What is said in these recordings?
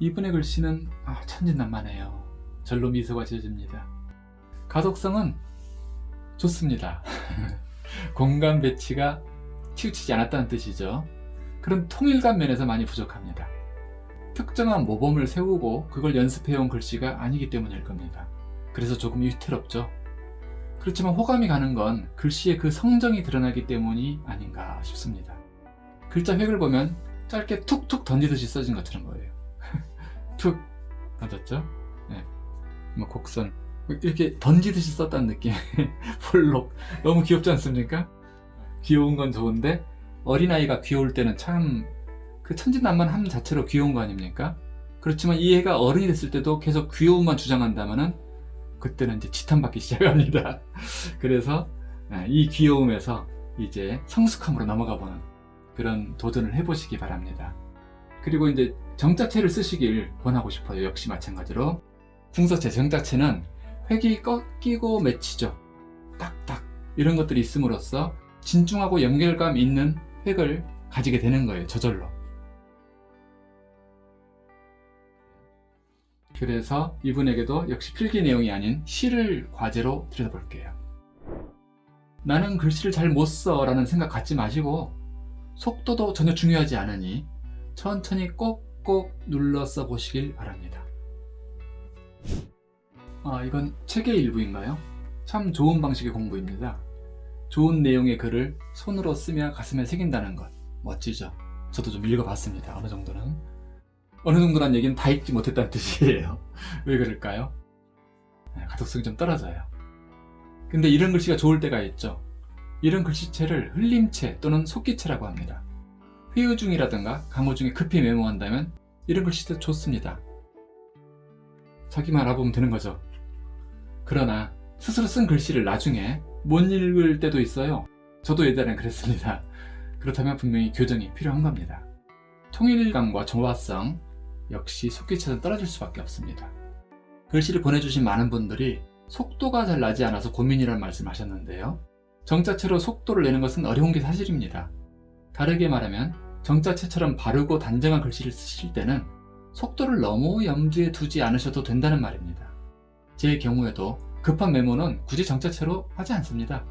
이분의 글씨는 아, 천진난만해요. 절로 미소가 지어집니다. 가독성은 좋습니다. 공간 배치가 치우치지 않았다는 뜻이죠. 그런 통일감 면에서 많이 부족합니다. 특정한 모범을 세우고 그걸 연습해온 글씨가 아니기 때문일 겁니다. 그래서 조금 위태롭죠. 그렇지만 호감이 가는 건 글씨의 그 성정이 드러나기 때문이 아닌가 싶습니다. 글자 획을 보면 짧게 툭툭 던지듯이 써진 것처럼 보여요. 툭 던졌죠? 네. 뭐 곡선 이렇게 던지듯이 썼다는 느낌 폴록 너무 귀엽지 않습니까? 귀여운 건 좋은데 어린아이가 귀여울 때는 참 그 천진난만함 자체로 귀여운 거 아닙니까? 그렇지만 이 애가 어른이 됐을 때도 계속 귀여움만 주장한다면 은 그때는 이제 지탄받기 시작합니다. 그래서 아, 이 귀여움에서 이제 성숙함으로 넘어가 보는 그런 도전을 해보시기 바랍니다. 그리고 이제 정자체를 쓰시길 권하고 싶어요. 역시 마찬가지로 궁서체, 정자체는 획이 꺾이고 맺히죠. 딱딱 이런 것들이 있음으로써 진중하고 연결감 있는 획을 가지게 되는 거예요. 저절로. 그래서 이분에게도 역시 필기 내용이 아닌 시를 과제로 들여다볼게요. 나는 글씨를 잘 못 써 라는 생각 갖지 마시고 속도도 전혀 중요하지 않으니 천천히 꼭 꼭 눌러 써 보시길 바랍니다. 아 이건 책의 일부인가요? 참 좋은 방식의 공부입니다. 좋은 내용의 글을 손으로 쓰며 가슴에 새긴다는 것 멋지죠? 저도 좀 읽어봤습니다. 어느 정도는 어느 정도란 얘기는 다 읽지 못했다는 뜻이에요. 왜 그럴까요? 네, 가독성이 좀 떨어져요. 근데 이런 글씨가 좋을 때가 있죠. 이런 글씨체를 흘림체 또는 속기체라고 합니다. 회의 중이라든가 강의 중에 급히 메모한다면 이런 글씨도 좋습니다. 자기만 알아보면 되는 거죠. 그러나 스스로 쓴 글씨를 나중에 못 읽을 때도 있어요. 저도 예전에 그랬습니다. 그렇다면 분명히 교정이 필요한 겁니다. 통일감과 조화성 역시 속기체는 떨어질 수밖에 없습니다. 글씨를 보내주신 많은 분들이 속도가 잘 나지 않아서 고민이라는 말씀 하셨는데요. 정자체로 속도를 내는 것은 어려운 게 사실입니다. 다르게 말하면 정자체처럼 바르고 단정한 글씨를 쓰실 때는 속도를 너무 염두에 두지 않으셔도 된다는 말입니다. 제 경우에도 급한 메모는 굳이 정자체로 하지 않습니다.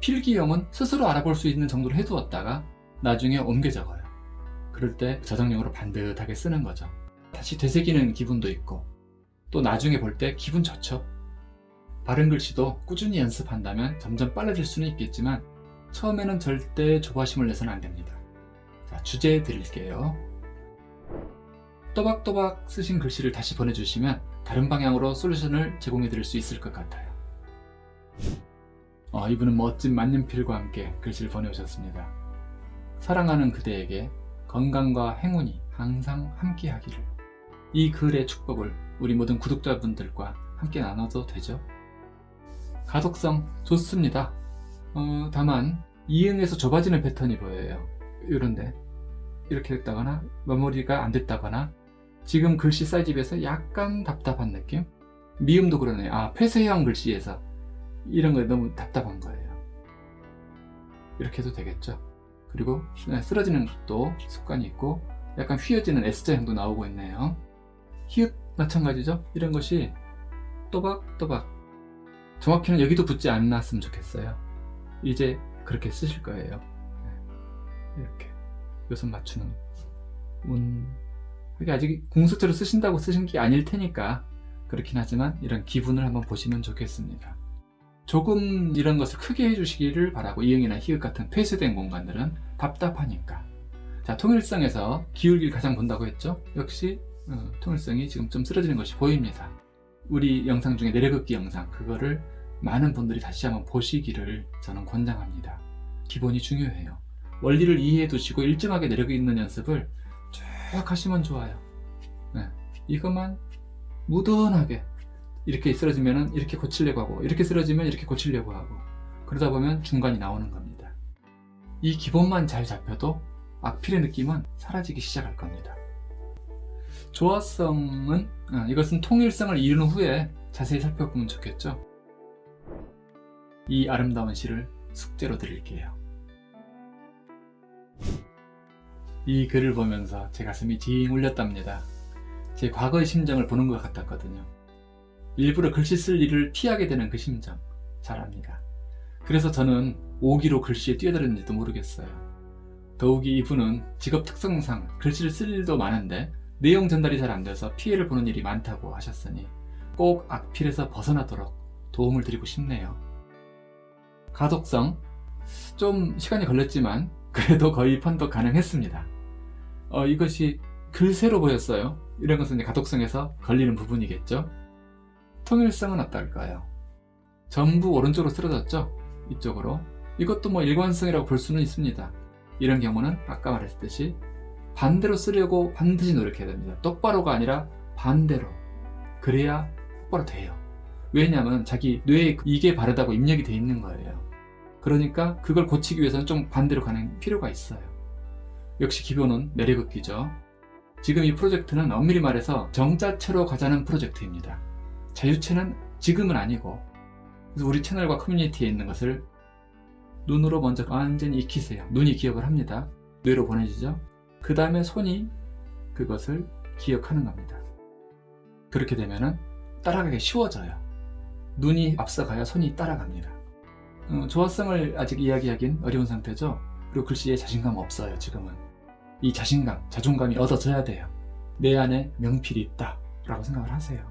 필기용은 스스로 알아볼 수 있는 정도로 해두었다가 나중에 옮겨 적어요. 그럴 때 저장용으로 반듯하게 쓰는 거죠. 다시 되새기는 기분도 있고 또 나중에 볼 때 기분 좋죠. 바른 글씨도 꾸준히 연습한다면 점점 빨라질 수는 있겠지만 처음에는 절대 조바심을 내서는 안됩니다. 자, 주제 드릴게요. 또박또박 쓰신 글씨를 다시 보내주시면 다른 방향으로 솔루션을 제공해 드릴 수 있을 것 같아요. 어, 이분은 멋진 만년필과 함께 글씨를 보내오셨습니다. 사랑하는 그대에게 건강과 행운이 항상 함께 하기를 이 글의 축복을 우리 모든 구독자분들과 함께 나눠도 되죠? 가독성 좋습니다. 어, 다만 이응에서 좁아지는 패턴이 보여요. 이런데 이렇게 됐다거나 마무리가 안 됐다거나 지금 글씨 사이즈 비해서 약간 답답한 느낌? 미음도 그러네요. 아 폐쇄형 글씨에서 이런 거에 너무 답답한 거예요. 이렇게 해도 되겠죠. 그리고 쓰러지는 것도 습관이 있고 약간 휘어지는 S자형도 나오고 있네요. 히읗 마찬가지죠. 이런 것이 또박또박 정확히는 여기도 붙지 않았으면 좋겠어요. 이제 그렇게 쓰실 거예요. 네. 이렇게 요선 맞추는 운 그게 아직 공수처로 쓰신다고 쓰신 게 아닐 테니까 그렇긴 하지만 이런 기분을 한번 보시면 좋겠습니다. 조금 이런 것을 크게 해주시기를 바라고 이응이나 히읗 같은 폐쇄된 공간들은 답답하니까 자 통일성에서 기울기를 가장 본다고 했죠 역시 어, 통일성이 지금 좀 쓰러지는 것이 보입니다 우리 영상 중에 내려긋기 영상 그거를 많은 분들이 다시 한번 보시기를 저는 권장합니다. 기본이 중요해요. 원리를 이해해 두시고 일정하게 내려긋는 연습을 쭉 하시면 좋아요. 네, 이것만 무던하게 이렇게 쓰러지면 이렇게 고치려고 하고 이렇게 쓰러지면 이렇게 고치려고 하고 그러다 보면 중간이 나오는 겁니다. 이 기본만 잘 잡혀도 악필의 느낌은 사라지기 시작할 겁니다. 조화성은 어, 이것은 통일성을 이룬 후에 자세히 살펴보면 좋겠죠 이 아름다운 시를 숙제로 드릴게요 이 글을 보면서 제 가슴이 징 울렸답니다 제 과거의 심정을 보는 것 같았거든요. 일부러 글씨 쓸 일을 피하게 되는 그 심정 잘 압니다. 그래서 저는 오기로 글씨에 뛰어들었는지도 모르겠어요. 더욱이 이분은 직업 특성상 글씨를 쓸 일도 많은데 내용 전달이 잘 안돼서 피해를 보는 일이 많다고 하셨으니 꼭 악필에서 벗어나도록 도움을 드리고 싶네요. 가독성 좀 시간이 걸렸지만 그래도 거의 판독 가능했습니다. 어, 이것이 글새로 보였어요. 이런 것은 이제 가독성에서 걸리는 부분이겠죠. 통일성은 어떨까요? 전부 오른쪽으로 쓰러졌죠? 이쪽으로. 이것도 뭐 일관성이라고 볼 수는 있습니다. 이런 경우는 아까 말했듯이 반대로 쓰려고 반드시 노력해야 됩니다. 똑바로가 아니라 반대로. 그래야 똑바로 돼요. 왜냐하면 자기 뇌에 이게 바르다고 입력이 돼 있는 거예요. 그러니까 그걸 고치기 위해서는 좀 반대로 가는 필요가 있어요. 역시 기본은 내리긋기죠. 지금 이 프로젝트는 엄밀히 말해서 정자체로 가자는 프로젝트입니다. 자유체는 지금은 아니고 그래서 우리 채널과 커뮤니티에 있는 것을 눈으로 먼저 완전히 익히세요. 눈이 기억을 합니다. 뇌로 보내지죠. 그 다음에 손이 그것을 기억하는 겁니다. 그렇게 되면 따라가기 쉬워져요. 눈이 앞서가야 손이 따라갑니다. 어, 조화성을 아직 이야기하긴 어려운 상태죠. 그리고 글씨에 자신감 없어요 지금은. 이 자신감, 자존감이 얻어져야 돼요. 내 안에 명필이 있다 라고 생각을 하세요.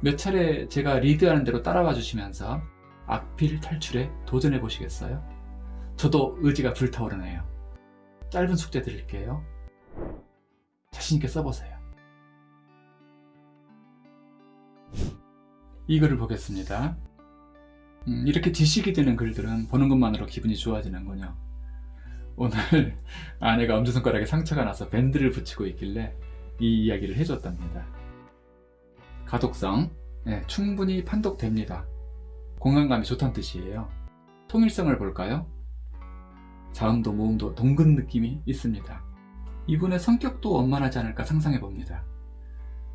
몇 차례 제가 리드하는 대로 따라와 주시면서 악필 탈출에 도전해 보시겠어요? 저도 의지가 불타오르네요. 짧은 숙제 드릴게요. 자신있게 써보세요. 이 글을 보겠습니다. 음, 이렇게 지식이 되는 글들은 보는 것만으로 기분이 좋아지는군요. 오늘 아내가 엄지손가락에 상처가 나서 밴드를 붙이고 있길래 이 이야기를 해줬답니다. 가독성 네, 충분히 판독됩니다. 공간감이 좋다는 뜻이에요. 통일성을 볼까요? 자음도 모음도 동근 느낌이 있습니다. 이분의 성격도 원만하지 않을까 상상해 봅니다.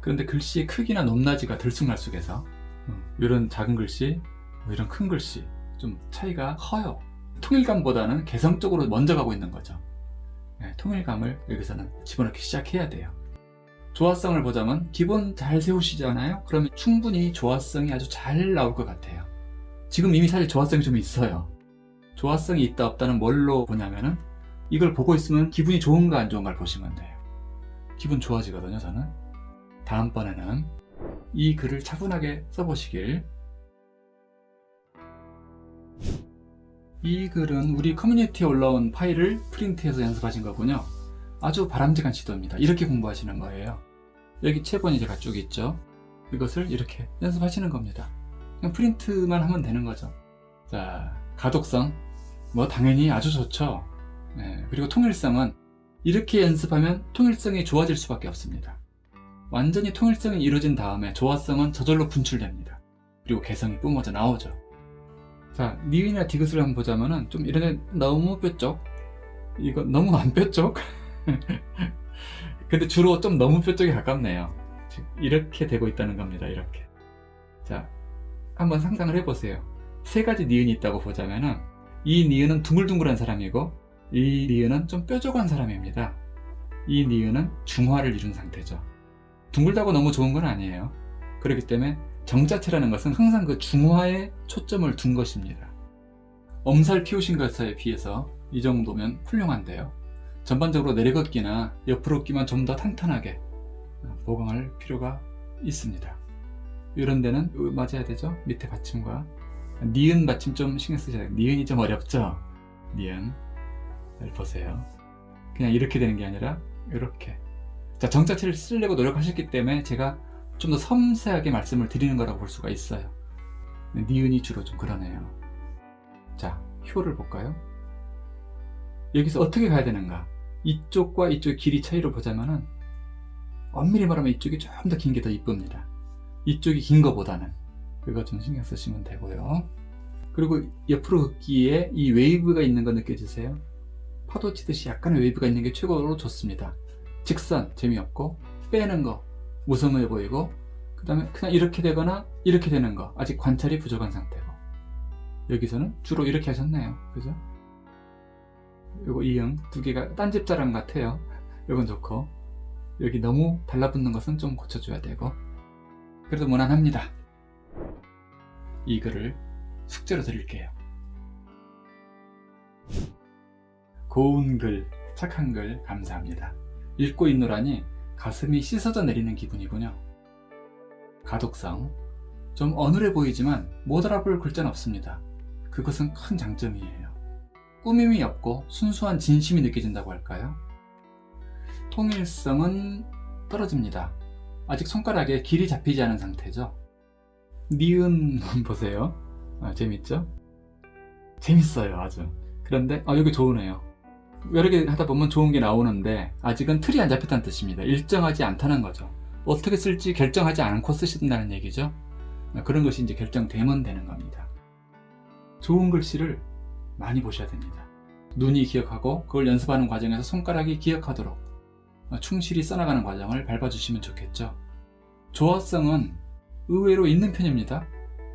그런데 글씨의 크기나 높낮이가 들쑥날쑥해서 이런 작은 글씨, 뭐 이런 큰 글씨 좀 차이가 커요. 통일감보다는 개성적으로 먼저 가고 있는 거죠. 네, 통일감을 여기서는 집어넣기 시작해야 돼요. 조화성을 보자면 기본 잘 세우시잖아요. 그러면 충분히 조화성이 아주 잘 나올 것 같아요. 지금 이미 사실 조화성이 좀 있어요. 조화성이 있다 없다는 뭘로 보냐면은 이걸 보고 있으면 기분이 좋은가 안 좋은가를 보시면 돼요. 기분 좋아지거든요 저는. 다음번에는 이 글을 차분하게 써보시길 이 글은 우리 커뮤니티에 올라온 파일을 프린트해서 연습하신 거군요. 아주 바람직한 시도입니다. 이렇게 공부하시는 거예요. 여기 체본이 제가 쭉 있죠. 이것을 이렇게 연습하시는 겁니다. 그냥 프린트만 하면 되는 거죠. 자, 가독성. 뭐 당연히 아주 좋죠. 네, 그리고 통일성은 이렇게 연습하면 통일성이 좋아질 수밖에 없습니다. 완전히 통일성이 이루어진 다음에 조화성은 저절로 분출됩니다. 그리고 개성이 뿜어져 나오죠. 자, 니은이나 디귿을 한번 보자면은 좀 이런 너무 뾰족. 이거 너무 안 뾰족? 근데 주로 좀 너무 뾰족에 가깝네요. 이렇게 되고 있다는 겁니다 이렇게. 자 한번 상상을 해보세요. 세 가지 니은이 있다고 보자면은 이 니은은 둥글둥글한 사람이고 이 니은은 좀 뾰족한 사람입니다. 이 니은은 중화를 이룬 상태죠. 둥글다고 너무 좋은 건 아니에요. 그렇기 때문에 정자체라는 것은 항상 그 중화에 초점을 둔 것입니다 엄살 피우신 것에 비해서 이 정도면 훌륭한데요 전반적으로 내리걷기나 옆으로 끼만 좀 더 탄탄하게 보강할 필요가 있습니다. 이런 데는 맞아야 되죠? 밑에 받침과 니은 받침 좀 신경 쓰셔야 돼요. 니은이 좀 어렵죠? 니은 잘 보세요. 그냥 이렇게 되는 게 아니라 이렇게 자 정자체를 쓰려고 노력하셨기 때문에 제가 좀 더 섬세하게 말씀을 드리는 거라고 볼 수가 있어요. 니은이 주로 좀 그러네요. 자 효를 볼까요? 여기서 어떻게 가야 되는가? 이쪽과 이쪽 길이 차이로 보자면은 엄밀히 말하면 이쪽이 좀 더 긴 게 더 이쁩니다. 이쪽이 긴 것보다는 그거 좀 신경 쓰시면 되고요. 그리고 옆으로 긋기에 이 웨이브가 있는 거 느껴지세요? 파도 치듯이 약간의 웨이브가 있는 게 최고로 좋습니다. 직선 재미없고 빼는 거 무성의해 보이고 그 다음에 그냥 이렇게 되거나 이렇게 되는 거 아직 관찰이 부족한 상태고 여기서는 주로 이렇게 하셨네요. 그죠? 요거 이응 두 개가 딴 집자랑 같아요. 요건 좋고 여기 너무 달라붙는 것은 좀 고쳐줘야 되고 그래도 무난합니다. 이 글을 숙제로 드릴게요. 고운 글, 착한 글 감사합니다. 읽고 있노라니 가슴이 씻어져 내리는 기분이군요. 가독성, 좀 어눌해 보이지만 못 알아볼 글자는 없습니다. 그것은 큰 장점이에요. 꾸밈이 없고 순수한 진심이 느껴진다고 할까요? 통일성은 떨어집니다. 아직 손가락에 길이 잡히지 않은 상태죠. 니은 보세요. 아, 재밌죠? 재밌어요 아주. 그런데 아, 여기 좋으네요. 여러 개 하다 보면 좋은 게 나오는데 아직은 틀이 안 잡혔다는 뜻입니다. 일정하지 않다는 거죠. 어떻게 쓸지 결정하지 않고 쓰신다는 얘기죠. 아, 그런 것이 이제 결정되면 되는 겁니다. 좋은 글씨를 많이 보셔야 됩니다. 눈이 기억하고 그걸 연습하는 과정에서 손가락이 기억하도록 어, 충실히 써나가는 과정을 밟아주시면 좋겠죠. 조화성은 의외로 있는 편입니다.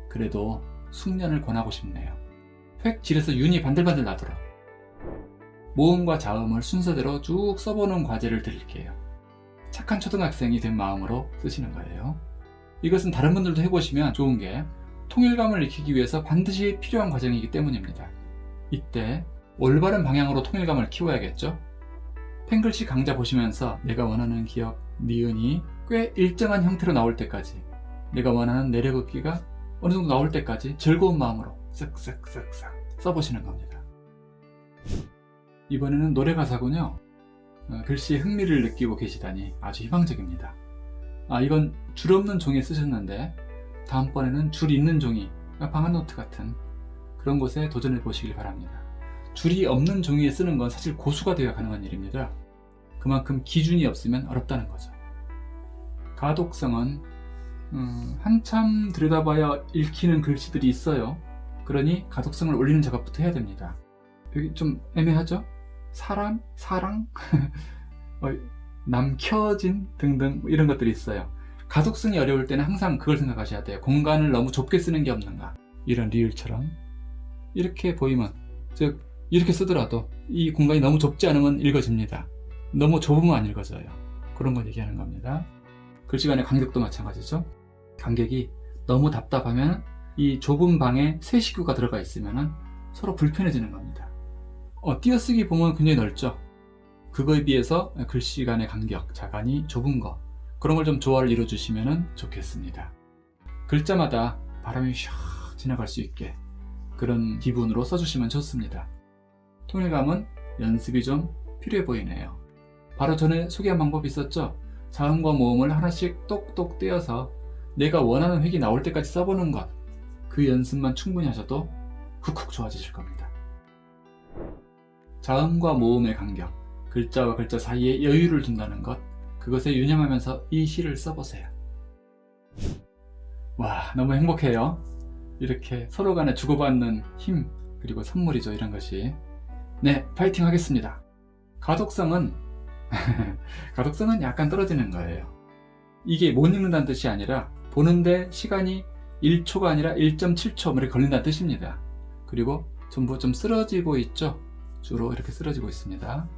그래도 숙련을 권하고 싶네요. 획 질에서 윤이 반들반들 나도록 모음과 자음을 순서대로 쭉 써보는 과제를 드릴게요. 착한 초등학생이 된 마음으로 쓰시는 거예요. 이것은 다른 분들도 해보시면 좋은 게 통일감을 익히기 위해서 반드시 필요한 과정이기 때문입니다. 이때 올바른 방향으로 통일감을 키워야겠죠? 펜글씨 강좌 보시면서 내가 원하는 기억, 니은이 꽤 일정한 형태로 나올 때까지 내가 원하는 내려긋기가 어느 정도 나올 때까지 즐거운 마음으로 쓱쓱쓱쓱 써보시는 겁니다. 이번에는 노래 가사군요. 어, 글씨에 흥미를 느끼고 계시다니 아주 희망적입니다. 아 이건 줄 없는 종이에 쓰셨는데 다음번에는 줄 있는 종이 방한노트 같은 그런 곳에 도전해 보시길 바랍니다. 줄이 없는 종이에 쓰는 건 사실 고수가 되어야 가능한 일입니다. 그만큼 기준이 없으면 어렵다는 거죠. 가독성은 음, 한참 들여다봐야 읽히는 글씨들이 있어요. 그러니 가독성을 올리는 작업부터 해야 됩니다. 여기 좀 애매하죠? 사랑? 어, 남켜진? 등등 뭐 이런 것들이 있어요. 가독성이 어려울 때는 항상 그걸 생각하셔야 돼요. 공간을 너무 좁게 쓰는 게 없는가. 이런 리을처럼 이렇게 보이면 즉 이렇게 쓰더라도 이 공간이 너무 좁지 않으면 읽어집니다. 너무 좁으면 안 읽어져요. 그런 걸 얘기하는 겁니다. 글씨 간의 간격도 마찬가지죠. 간격이 너무 답답하면 이 좁은 방에 새 식구가 들어가 있으면 서로 불편해지는 겁니다. 어, 띄어쓰기 보면 굉장히 넓죠. 그거에 비해서 글씨 간의 간격, 자간이 좁은 거 그런 걸 좀 조화를 이루어주시면 좋겠습니다. 글자마다 바람이 샥 지나갈 수 있게 그런 기분으로 써주시면 좋습니다. 통일감은 연습이 좀 필요해 보이네요. 바로 전에 소개한 방법이 있었죠? 자음과 모음을 하나씩 똑똑 떼어서 내가 원하는 획이 나올 때까지 써보는 것. 그 연습만 충분히 하셔도 훅훅 좋아지실 겁니다. 자음과 모음의 간격, 글자와 글자 사이에 여유를 둔다는 것, 그것에 유념하면서 이 시를 써보세요. 와, 너무 행복해요. 이렇게 서로 간에 주고받는 힘, 그리고 선물이죠, 이런 것이. 네, 파이팅 하겠습니다. 가독성은 가독성은 약간 떨어지는 거예요. 이게 못 읽는다는 뜻이 아니라 보는데 시간이 1초가 아니라 1.7초 이렇게 걸린다는 뜻입니다. 그리고 전부 좀 쓰러지고 있죠? 주로 이렇게 쓰러지고 있습니다.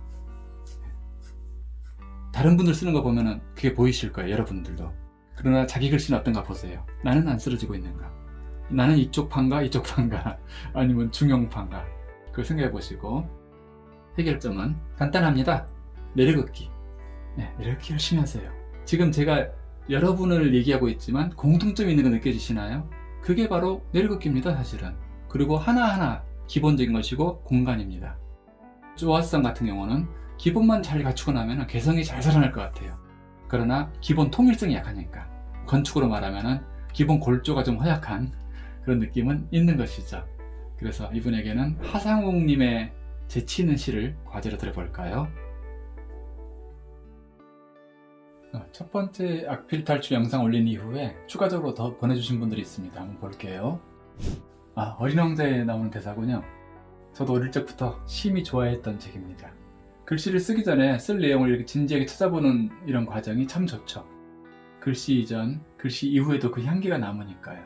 다른 분들 쓰는 거 보면은 그게 보이실 거예요. 여러분들도. 그러나 자기 글씨는 어떤가 보세요. 나는 안 쓰러지고 있는가? 나는 이쪽 판가 이쪽 판가 아니면 중형 판가 그걸 생각해 보시고 해결점은 간단합니다. 내려긋기. 네, 내려긋기 열심히 하세요. 지금 제가 여러분을 얘기하고 있지만 공통점이 있는 거 느껴지시나요? 그게 바로 내려긋기입니다 사실은. 그리고 하나하나 기본적인 것이고 공간입니다. 조화성 같은 경우는 기본만 잘 갖추고 나면 개성이 잘 살아날 것 같아요. 그러나 기본 통일성이 약하니까 건축으로 말하면 기본 골조가 좀 허약한 그런 느낌은 있는 것이죠. 그래서 이분에게는 하상욱님의 재치 있는 시를 과제로 들어볼까요? 어, 첫 번째 악필 탈출 영상 올린 이후에 추가적으로 더 보내주신 분들이 있습니다. 한번 볼게요. 아, 어린 왕자에 나오는 대사군요. 저도 어릴 적부터 심히 좋아했던 책입니다. 글씨를 쓰기 전에 쓸 내용을 이렇게 진지하게 찾아보는 이런 과정이 참 좋죠. 글씨 이전, 글씨 이후에도 그 향기가 남으니까요.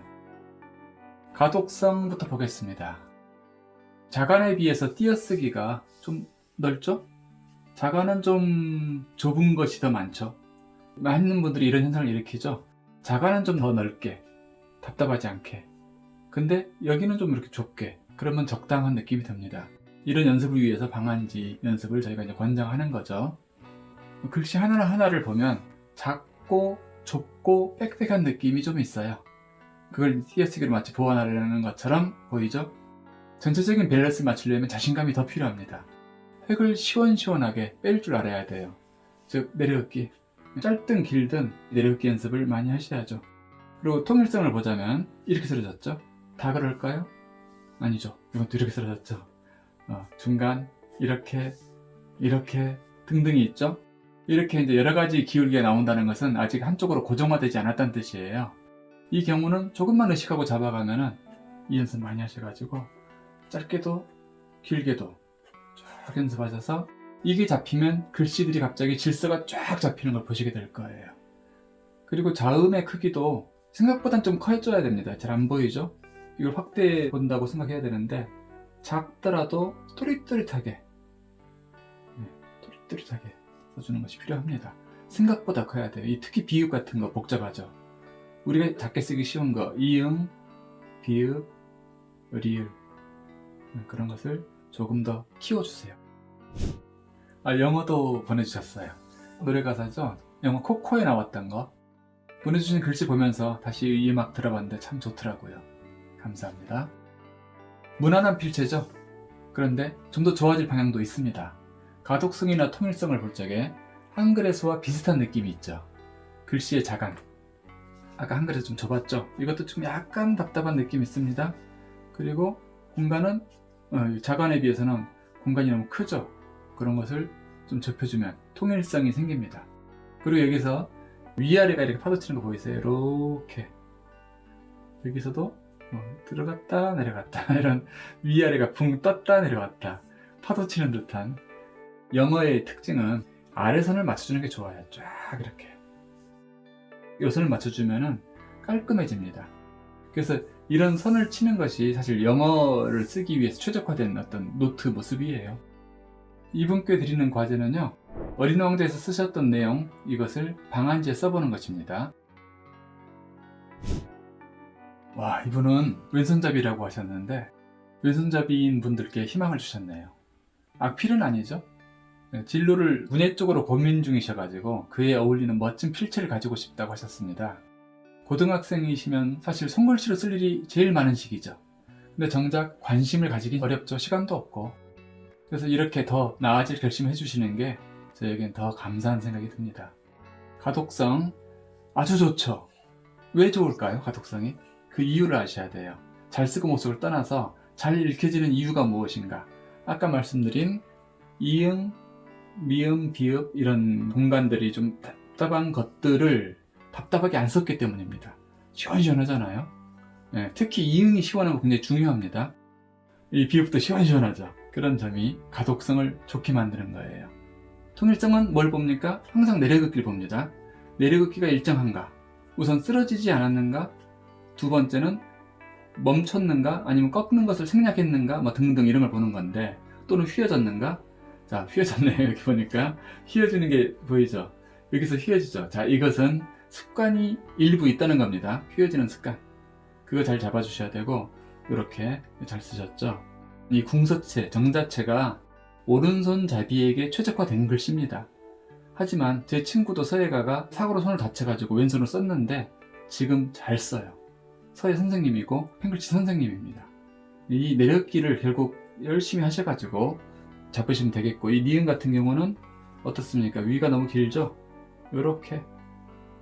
가독성부터 보겠습니다. 자간에 비해서 띄어쓰기가 좀 넓죠? 자간은 좀 좁은 것이 더 많죠. 많은 분들이 이런 현상을 일으키죠. 자가는 좀더 넓게, 답답하지 않게. 근데 여기는 좀 이렇게 좁게. 그러면 적당한 느낌이 듭니다. 이런 연습을 위해서 방한지 연습을 저희가 이제 권장하는 거죠. 글씨 하나하나를 보면 작고 좁고 빽빽한 느낌이 좀 있어요. 그걸 띄어쓰기로 마치 보완하려는 것처럼 보이죠? 전체적인 밸런스 맞추려면 자신감이 더 필요합니다. 획을 시원시원하게 뺄 줄 알아야 돼요. 즉 내려긋기 짧든 길든 내려긋기 연습을 많이 하셔야죠. 그리고 통일성을 보자면 이렇게 쓰러졌죠? 다 그럴까요? 아니죠. 이것도 이렇게 쓰러졌죠. 어, 중간 이렇게 이렇게 등등이 있죠. 이렇게 이제 여러 가지 기울기가 나온다는 것은 아직 한쪽으로 고정화되지 않았다는 뜻이에요. 이 경우는 조금만 의식하고 잡아가면은 이 연습 많이 하셔가지고 짧게도 길게도 쫙 연습하셔서 이게 잡히면 글씨들이 갑자기 질서가 쫙 잡히는 걸 보시게 될 거예요. 그리고 자음의 크기도 생각보단 좀 커져야 됩니다. 잘 안 보이죠? 이걸 확대해 본다고 생각해야 되는데 작더라도 또릿또릿하게 네, 또릿또릿하게 써주는 것이 필요합니다. 생각보다 커야 돼요. 이 특히 비읍 같은 거 복잡하죠. 우리가 작게 쓰기 쉬운 거 이응, 비읍, 리을 네, 그런 것을 조금 더 키워주세요. 아, 영어도 보내주셨어요. 노래 가사죠. 영어 코코에 나왔던 거 보내주신 글씨 보면서 다시 이 음악 들어봤는데 참 좋더라고요. 감사합니다. 무난한 필체죠. 그런데 좀 더 좋아질 방향도 있습니다. 가독성이나 통일성을 볼 적에 한글에서와 비슷한 느낌이 있죠. 글씨의 자간. 아까 한글에서 좀 좁았죠. 이것도 좀 약간 답답한 느낌이 있습니다. 그리고 공간은 어, 자간에 비해서는 공간이 너무 크죠. 그런 것을 좀 좁혀주면 통일성이 생깁니다. 그리고 여기서 위아래가 이렇게 파도치는 거 보이세요? 이렇게 여기서도 뭐 들어갔다 내려갔다. 이런 위아래가 붕 떴다 내려갔다. 파도 치는 듯한. 영어의 특징은 아래선을 맞춰주는 게 좋아요. 쫙 이렇게. 요 선을 맞춰주면 깔끔해집니다. 그래서 이런 선을 치는 것이 사실 영어를 쓰기 위해서 최적화된 어떤 노트 모습이에요. 이분께 드리는 과제는요 어린 왕자에서 쓰셨던 내용 이것을 방한지에 써보는 것입니다 와 이분은 왼손잡이라고 하셨는데 왼손잡이인 분들께 희망을 주셨네요. 악필은 아니죠? 네, 진로를 문예 쪽으로 고민 중이셔 가지고 그에 어울리는 멋진 필체를 가지고 싶다고 하셨습니다. 고등학생이시면 사실 손글씨로 쓸 일이 제일 많은 시기죠. 근데 정작 관심을 가지긴 어렵죠. 시간도 없고. 그래서 이렇게 더 나아질 결심을 해주시는 게 저에겐 더 감사한 생각이 듭니다. 가독성 아주 좋죠. 왜 좋을까요? 가독성이? 그 이유를 아셔야 돼요. 잘 쓰고 못 쓰고를 떠나서 잘 읽혀지는 이유가 무엇인가 아까 말씀드린 이응, 미음, 비읍 이런 공간들이 좀 답답한 것들을 답답하게 안 썼기 때문입니다. 시원시원하잖아요. 네, 특히 이응이 시원한 거 굉장히 중요합니다. 이 비읍도 시원시원하죠. 그런 점이 가독성을 좋게 만드는 거예요. 통일성은 뭘 봅니까? 항상 내려긋기를 봅니다. 내려긋기가 일정한가? 우선 쓰러지지 않았는가? 두 번째는 멈췄는가? 아니면 꺾는 것을 생략했는가? 뭐 등등 이런 걸 보는 건데 또는 휘어졌는가? 자 휘어졌네요 여기 보니까. 휘어지는 게 보이죠? 여기서 휘어지죠? 자 이것은 습관이 일부 있다는 겁니다. 휘어지는 습관. 그거 잘 잡아 주셔야 되고 이렇게 잘 쓰셨죠? 이 궁서체 정자체가 오른손잡이에게 최적화된 글씨입니다. 하지만 제 친구도 서예가가 사고로 손을 다쳐가지고 왼손을 썼는데 지금 잘 써요 서예 선생님이고 팽글치 선생님입니다. 이 내렸기를 결국 열심히 하셔가지고 잡으시면 되겠고 이 니은 같은 경우는 어떻습니까? 위가 너무 길죠? 이렇게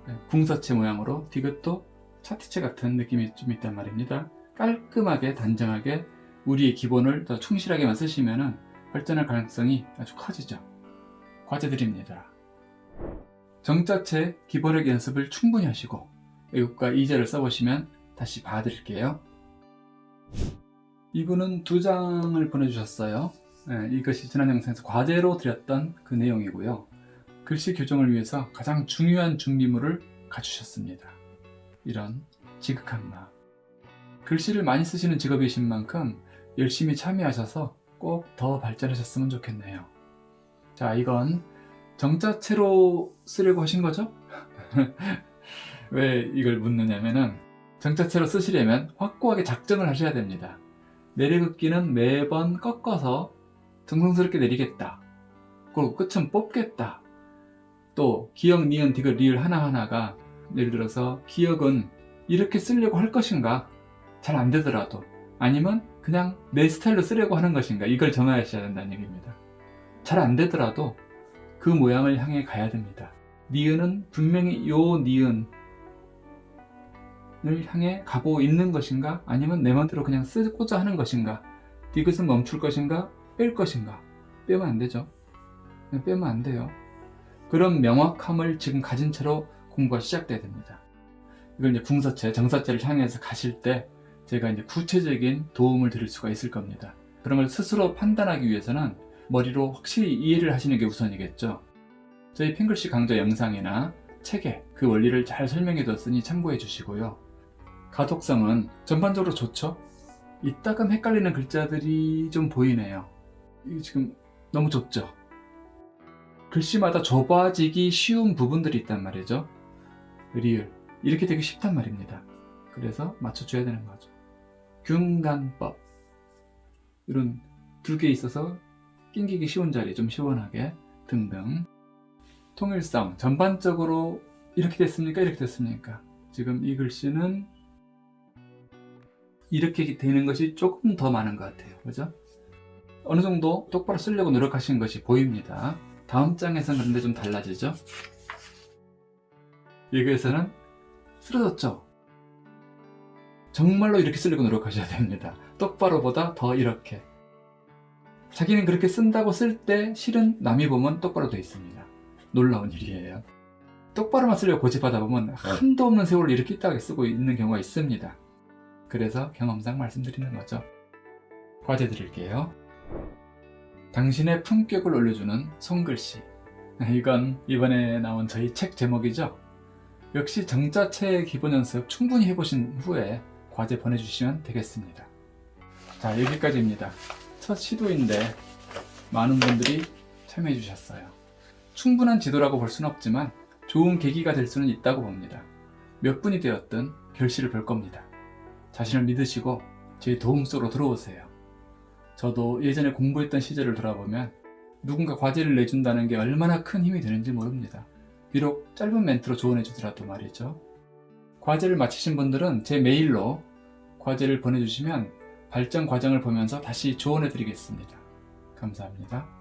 네, 궁서체 모양으로 디귿도 차트체 같은 느낌이 좀 있단 말입니다. 깔끔하게 단정하게 우리의 기본을 더 충실하게만 쓰시면 발전할 가능성이 아주 커지죠. 과제드립니다. 정자체 기본력 연습을 충분히 하시고 외국과 이제를 써보시면 다시 봐드릴게요. 이분은 두 장을 보내주셨어요. 네, 이것이 지난 영상에서 과제로 드렸던 그 내용이고요. 글씨 교정을 위해서 가장 중요한 준비물을 갖추셨습니다. 이런 지극한 마음. 글씨를 많이 쓰시는 직업이신 만큼 열심히 참여하셔서 꼭 더 발전하셨으면 좋겠네요. 자, 이건 정자체로 쓰려고 하신 거죠? 왜 이걸 묻느냐면은 정자체로 쓰시려면 확고하게 작정을 하셔야 됩니다. 내리긋기는 매번 꺾어서 정성스럽게 내리겠다. 그리고 끝은 뽑겠다. 또 기역, 니은, 디귿, 리을 하나하나가 예를 들어서 기역은 이렇게 쓰려고 할 것인가 잘 안 되더라도 아니면 그냥 내 스타일로 쓰려고 하는 것인가 이걸 정하셔야 된다는 얘기입니다. 잘 안 되더라도 그 모양을 향해 가야 됩니다. 니은은 분명히 요 니은 을 향해 가고 있는 것인가 아니면 내 맘대로 그냥 쓰고자 하는 것인가 디귿은 멈출 것인가 뺄 것인가 빼면 안 되죠. 빼면 안 돼요. 그런 명확함을 지금 가진 채로 공부가 시작돼야 됩니다. 이걸 이제 궁서체, 정사체를 향해서 가실 때 제가 이제 구체적인 도움을 드릴 수가 있을 겁니다. 그런 걸 스스로 판단하기 위해서는 머리로 확실히 이해를 하시는 게 우선이겠죠. 저희 핑글씨 강좌 영상이나 책에 그 원리를 잘 설명해 뒀으니 참고해 주시고요. 가독성은 전반적으로 좋죠? 이따금 헷갈리는 글자들이 좀 보이네요. 지금 너무 좁죠? 글씨마다 좁아지기 쉬운 부분들이 있단 말이죠. 리을 이렇게 되기 쉽단 말입니다. 그래서 맞춰줘야 되는 거죠. 균간법 이런 두 개 있어서 낑기기 쉬운 자리 좀 시원하게 등등 통일성 전반적으로 이렇게 됐습니까? 이렇게 됐습니까? 지금 이 글씨는 이렇게 되는 것이 조금 더 많은 것 같아요. 그죠? 어느 정도 똑바로 쓰려고 노력하신 것이 보입니다. 다음 장에서는 그런데 좀 달라지죠? 여기에서는 쓰러졌죠? 정말로 이렇게 쓰려고 노력하셔야 됩니다. 똑바로 보다 더 이렇게. 자기는 그렇게 쓴다고 쓸 때 실은 남이 보면 똑바로 돼 있습니다. 놀라운 일이에요. 똑바로만 쓰려고 고집하다 보면 한도 없는 세월을 이렇게 있다가 쓰고 있는 경우가 있습니다. 그래서 경험상 말씀드리는 거죠. 과제 드릴게요. 당신의 품격을 올려주는 손글씨. 이건 이번에 나온 저희 책 제목이죠. 역시 정자체 기본 연습 충분히 해보신 후에 과제 보내주시면 되겠습니다. 자 여기까지입니다. 첫 시도인데 많은 분들이 참여해 주셨어요. 충분한 지도라고 볼 수는 없지만 좋은 계기가 될 수는 있다고 봅니다. 몇 분이 되었든 결실을 볼 겁니다. 자신을 믿으시고 제 도움 속으로 들어오세요. 저도 예전에 공부했던 시절을 돌아보면 누군가 과제를 내준다는 게 얼마나 큰 힘이 되는지 모릅니다. 비록 짧은 멘트로 조언해 주더라도 말이죠. 과제를 마치신 분들은 제 메일로 과제를 보내주시면 발전 과정을 보면서 다시 조언해 드리겠습니다. 감사합니다.